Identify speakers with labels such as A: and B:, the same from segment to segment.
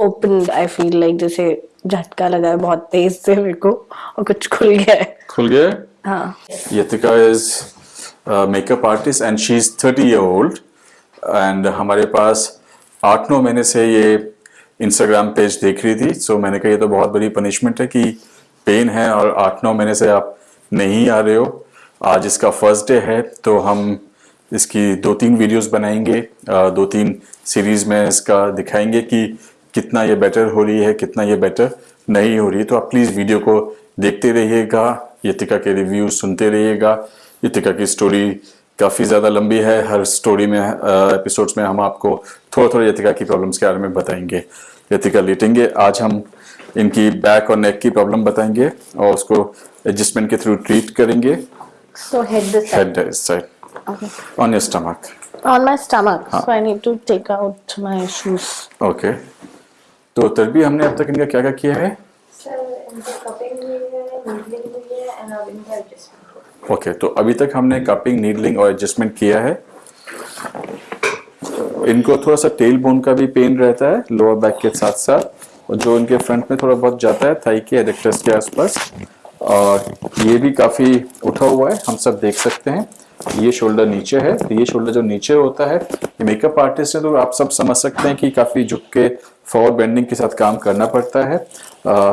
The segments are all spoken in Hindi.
A: opened i feel like जैसे झटका लगा है बहुत तेज से मेरे को और कुछ खुल गया है।
B: खुल गया
A: हाँ?
B: Yatika is a makeup artist and she's 30 year old. And हमारे पास आठ नौ महीने से ये इंस्टाग्राम पेज देख रही थी। सो so मैंने कहा ये तो बहुत बड़ी पनिशमेंट है कि पेन है और आठ नौ महीने से आप नहीं आ रहे हो। आज इसका फ़र्स्ट डे है तो हम इसकी दो तीन वीडियोस बनाएँगे। दो तीन सीरीज़ में इसका दिखाएँगे कि कितना ये बेटर हो रही है कितना ये बेटर नहीं हो रही है तो आप प्लीज़ वीडियो को देखते रहिएगा यतिका के रिव्यू सुनते रहिएगा। यतिका की स्टोरी काफ़ी ज़्यादा लंबी है हर स्टोरी में एपिसोड्स में हम आपको थोड़ा थोड़ा यतिका की प्रॉब्लम्स के बारे में बताएँगे। यतिका लेटेंगे आज हम इनकी बैक और नेक की प्रॉब्लम बताएँगे और उसको एडजस्टमेंट के थ्रू ट्रीट करेंगे।
A: So head this side.
B: Head side
A: okay.
B: On your stomach
A: on my stomach. so i need to take out my shoes.
B: Okay तो तभी हमने अब तक इनका क्या क्या किया है ओके तो अभी तक हमने कपिंग नीडलिंग और एडजस्टमेंट किया है। इनको थोड़ा सा टेल बोन का भी पेन रहता है लोअर बैक के साथ साथ और जो इनके फ्रंट में थोड़ा बहुत जाता है थाई के एडेक्टर्स के आसपास और ये भी काफ़ी उठा हुआ है हम सब देख सकते हैं। ये शोल्डर नीचे है तो ये शोल्डर जो नीचे होता है ये मेकअप आर्टिस्ट है तो आप सब समझ सकते हैं कि काफ़ी झुक के फॉरवर्ड बेंडिंग के साथ काम करना पड़ता है। आ,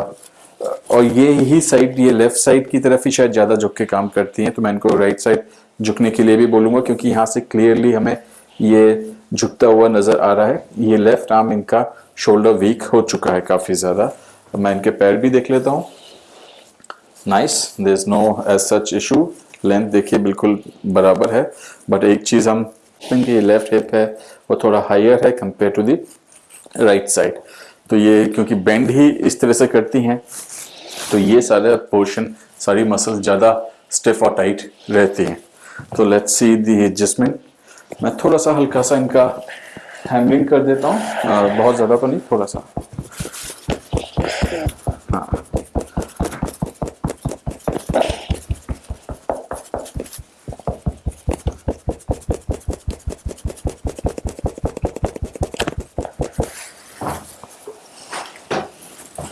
B: और ये ही साइड ये लेफ़्ट साइड की तरफ़ ही शायद ज़्यादा झुक के काम करती हैं तो मैं इनको राइट साइड झुकने के लिए भी बोलूँगा क्योंकि यहाँ से क्लियरली हमें ये झुकता हुआ नज़र आ रहा है। ये लेफ़्ट आर्म इनका शोल्डर वीक हो चुका है काफ़ी ज़्यादा। मैं इनके पैर भी देख लेता हूँ। Nice there is no as such issue length देखिए बिल्कुल बराबर है बट एक चीज़ हम इनकी लेफ़्ट हिप है, वो थोड़ा हायर है compare to the right side तो ये क्योंकि बेंड ही इस तरह से करती हैं तो ये सारे पोर्शन सारी मसल्स ज़्यादा स्टिफ और टाइट रहती हैं। तो लेट्स सी दी एडजस्टमेंट मैं थोड़ा सा हल्का सा इनका हैमरिंग कर देता हूँ बहुत ज़्यादा तो नहीं, थोड़ा सा।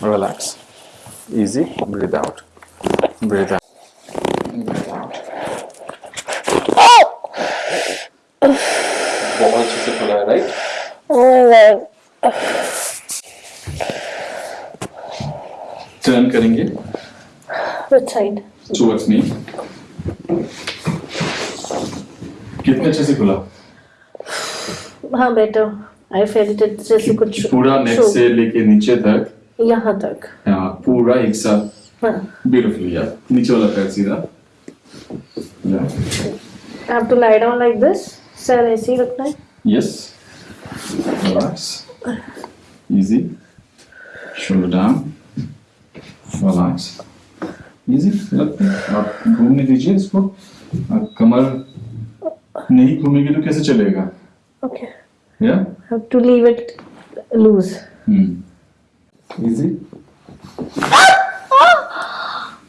B: Relax. Easy. Breathe out. Breathe out. Breathe out बहुत अच्छे से खुला है right
A: oh my god
B: turn करेंगे टुवर्ड्स मी कितने अच्छे से खुला?
A: हाँ बेटर आई फेल्ट इट जैसे कुछ
B: पूरा नेक से लेके नीचे तक
A: यहाँ तक
B: हाँ पूरा एक साथ
A: हाँ
B: ब्यूटीफुल यार नीचे वाला पैर सीधा
A: have to lie down like this sir ऐसे ही रखना है
B: Yes. Relax. Easy. Shoulder down. Relax. Easy. लगता आप घूमने दीजिए इसको आप कमर नहीं घूमेगी तो कैसे चलेगा
A: okay
B: या
A: have to leave it loose
B: hmm easy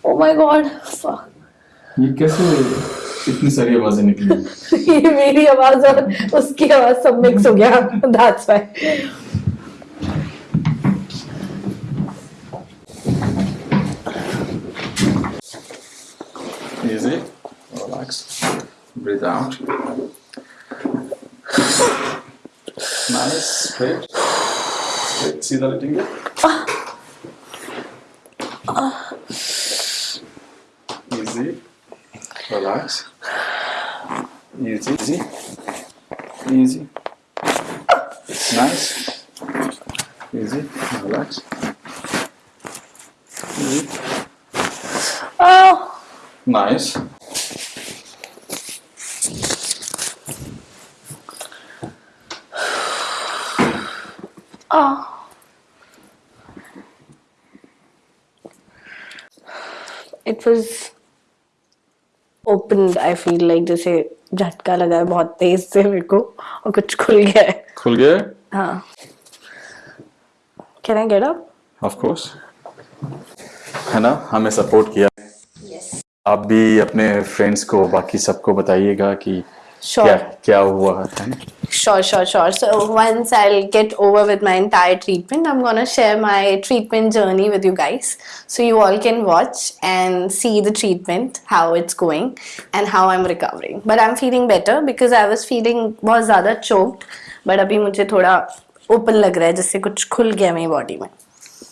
A: oh my god fuck
B: ये कैसे इतनी सारी आवाज़ें निकली
A: ये मेरी आवाज़ और उसकी आवाज़ सब मिक्स हो गया that's why
B: Easy. Relax. Breathe out. Nice. Straight. Straight. सीधा लेटेंगे Easy. Relax. Easy. Easy. Easy. Nice. Easy. Relax. Easy.
A: oh
B: Nice.
A: oh it was open I feel like जैसे झटका लगा है बहुत तेज से मेरे को और कुछ खुल गया है।
B: खुल गया
A: हाँ? Can I get up
B: of course है ना? हमें सपोर्ट किया।
C: Yes.
B: आप भी अपने फ्रेंड्स को बाकी सबको बताइएगा कि क्या क्या हुआ है
A: Sure, sure, sure. So once I'll get over with my entire treatment, I'm gonna share my treatment journey with you guys. So you all can watch and see the treatment, how it's going, and how I'm recovering. But I'm feeling better because I was feeling बहुत ज़्यादा choked. But अभी मुझे थोड़ा open लग रहा है जैसे कुछ खुल गया मेरी body में.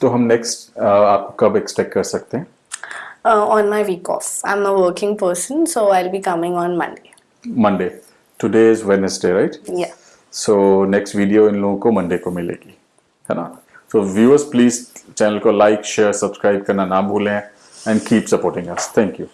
B: तो हम नेक्स्ट आपको कब एक्सपेक्ट कर सकते हैं
A: Uh, on my week off. I'm a working person, so I'll be coming on Monday.
B: Monday today is Wednesday right so next video इन लोगों को मंडे को मिलेगी है ना? सो व्यूअर्स प्लीज़ चैनल को लाइक शेयर सब्सक्राइब करना ना भूलें and keep supporting us thank you